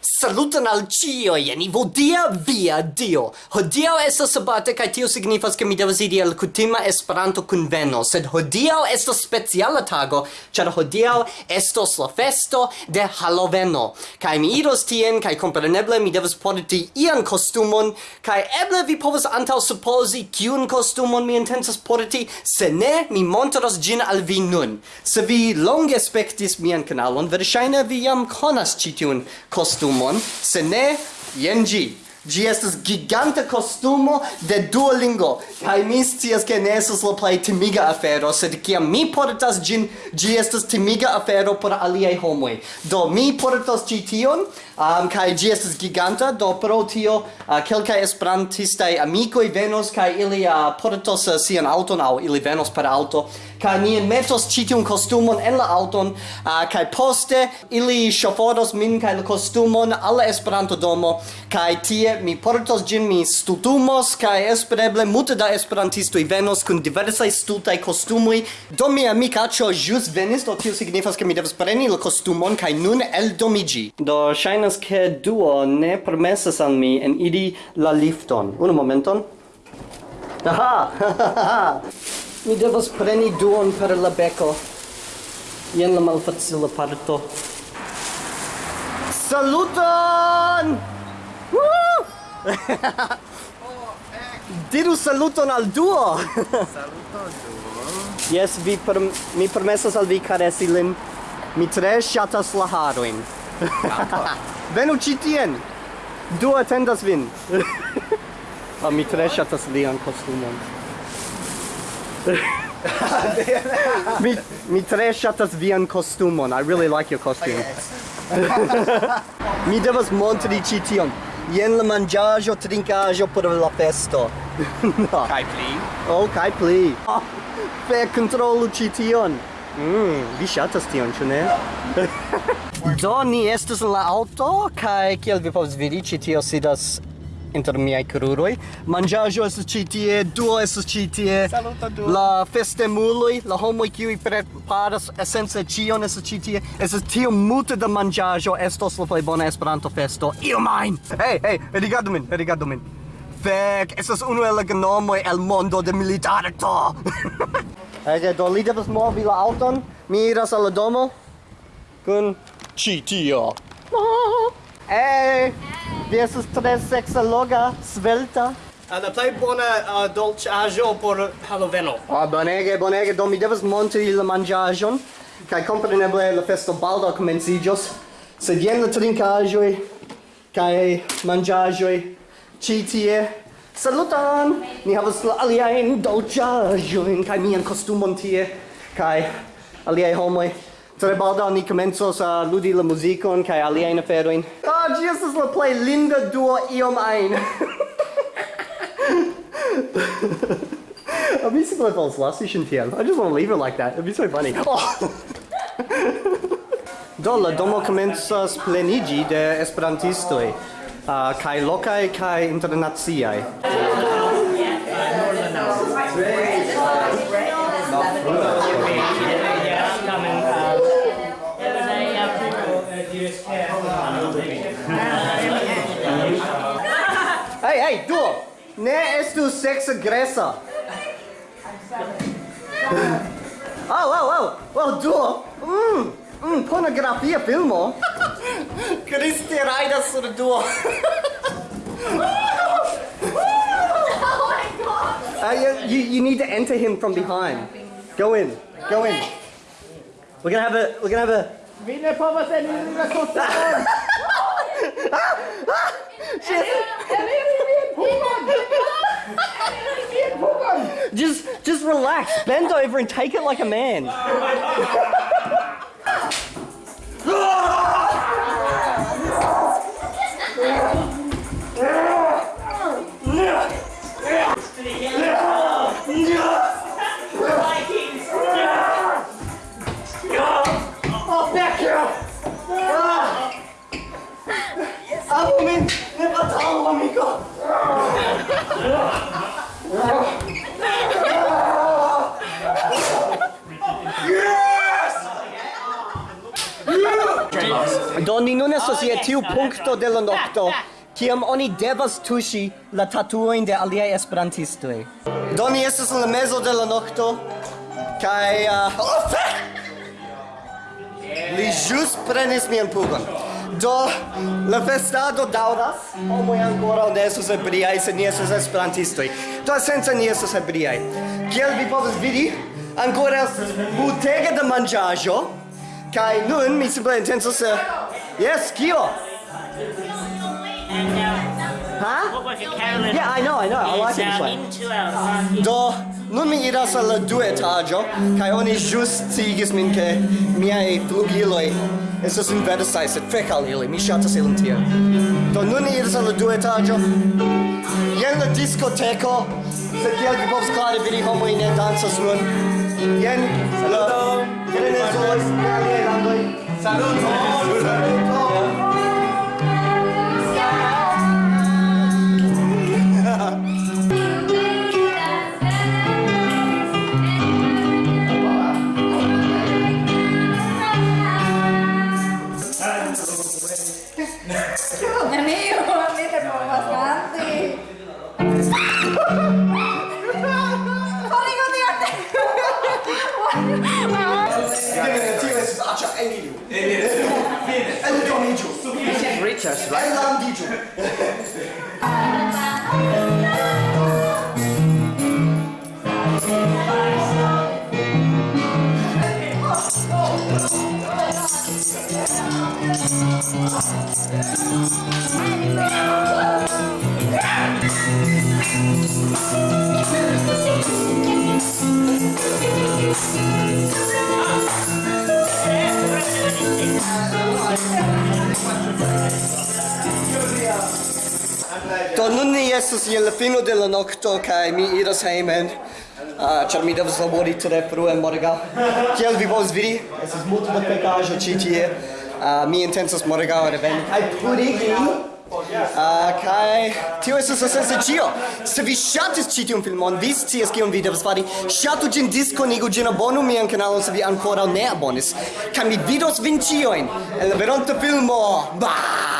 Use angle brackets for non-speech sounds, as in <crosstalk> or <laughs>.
Saluton al cio, jen vodia via dio. Hodiau estas sabate kai tio signifas ke mi devas iri al kutima Esperanto kunveno, sed hodiau estas speciala tago, char hodiau estos la festo de Haloveno. Kai mi iros tien kai kompreneble mi devas porti ian kostumon kai eble vi povas antau supposi kiun kostumon mi intensas porti, se ne mi montros gin al vi nun. Se vi longe spektis mian kanalon, verŝajne vi jam konas ĉi tiun kostumon kostumon, se ne, jen ĝi. Gi estas giganta costumo de Duolingo. Kai mi scias ke ne estas la plej timiga afero, sed kiam mi portas gin, gi estas timiga afero por aliaj homoj. Do mi portas ĉi tion, um, kai gi estas giganta, do pro tio uh, kelkaj esperantistaj amikoj venos kaj ili uh, portos uh, sian auton aŭ ili venos per auto kai ni metos citium costumon en la auton uh, kai poste ili ŝofodos min kai la kostumon alla Esperanto domo kai tie mi portos gin mi stutumos kai espereble multe da esperantisto i venos kun diversa stutaj kostumoj. Do mi amikaĉo jus venis do tio signifas ke mi devas preni la kostumon kai nun el domigi do shainas ke duo ne permesas al mi en idi la lifton. Unu momenton. Aha! <laughs> Mi devas preni duon per la beko. Jen la malfacila parto. Saluton! <laughs> Diru saluton al duo! saluton duo! Yes, vi per, mi permesas al vi karesi lin. Mi tre shatas la haroin. <laughs> Venu ci tien! Duo attendas vin! oh, <laughs> mi tre shatas lian kostumon. <laughs> mi mi tre shatas vian kostumon. I really like your costume. <laughs> mi devas montri ĉi tion. Jen la manĝaĵo, trinkaĵo por la festo. <laughs> no. Kaj pli. Oh, kaj pli. Oh, fe kontrolu ĉi tion. Mm, vi ŝatas tion, ĉu ne? Do, ni estas en la aŭto, kaj kiel vi povas vidi, ĉi tio sidas inter miaj kruroj. Manĝaĵo estas ĉi tie, duo estas ĉi tie. Saluta duo. La festemuloj, la homoj kiuj preparas esence ĉion estas ĉi tie. Estas tiom multe da manĝaĵo, estos la plej bona Esperanto-festo. Io main! Hej, hej, rigardu min, rigardu min. Fek, estas unu el la gnomoj el mondo de militarto. <laughs> Ege, do li devas movi la auton. Mi iras al la domo kun ĉi tio. Hey! Vi er estas tre sexologa, svelta. Uh, la er plej bona uh, eh, dolĉaĵo por Haloveno. Ah, oh, bonege, bonege. Do mi devas montri la manĝaĵon kaj kompreneble la festo baldaŭ komenciĝos. Sed jen la trinkaĵoj kaj manĝaĵoj ĉi tie. Saluton! Ni havas la aliajn dolĉaĵojn kaj mian kostumon tie kaj aliaj homoj. Tre baldaŭ ni komencos uh, ludi la muzikon kaj aliajn aferojn. Ah, gi estas la plej linda duo iom ajn. I'll be simple if last session TM. I just want to leave it like that. It'd be so funny. Oh! Do la domo commences plenigi de esperantistoj. Ah, uh, kai lokai kai internaciai. Hey, hey, du! Ne estu sex aggressa! oh, oh! au! Au, du! Mmm! Mmm, pornografia filmo! Cristi raida sur duo! Uh, you, you, you need to enter him from behind. Go in. Go in. We're gonna have a. We're gonna have a. Vinne povas eniri la <laughs> kostaron. Ah, ah, ah! Just, just relax. Bend over and take it like a man. Back here! Amo Do ni nun estos je tiu punkto de la nokto kiam oni devas tuŝi la tatuojn de aliaj esperantistoj. Do ni estas en la mezo de la nokto kaj uh, oh, li ĵus prenis mian pugon. Do la festado daŭras. Homoj ankoraŭ ne estas ebriaj, sed ni estas esperantistoj. Do esence ni estas ebriaj. Kiel vi povas vidi, ankoraŭ multege da manĝaĵo. Kai nun mi simple intencas Yes, kio? Huh? What was it, Carolyn? Yeah, I know, I know. I like it It's this way. Do, nun mi iras al la du etaggio, kai oni ĵus sciigis min ke miai flugiloi estas inversai, sed fek al ili, mi shatas ilin tia. Do nun mi iras al la du etaggio, Jen la discoteco, sed kiel vi povas klare vidi, homoj ne dansas nun. Jen la... Tienen en su voz, dando Saludos. church, right? Islam DJ. Do nun ni estas je la fino de la nokto kaj mi iras hejmen. Ah, ĉar mi devas labori tre frue morgaŭ. Kiel vi povas vidi, estas multe da pekaĵo ĉi tie. Ah, mi intencas morgaŭ reveni kaj purigi Uh, kai tio estas esence ĉio. Se vi ŝatis ĉi tiun filmon, vi scias kion vi devas fari. Ŝatu ĝin, diskonigu ĝin, abonu mian kanalon se vi ankoraŭ ne abonis. Kaj mi vidos vin ĉiujn en la veronta filmo. Bah!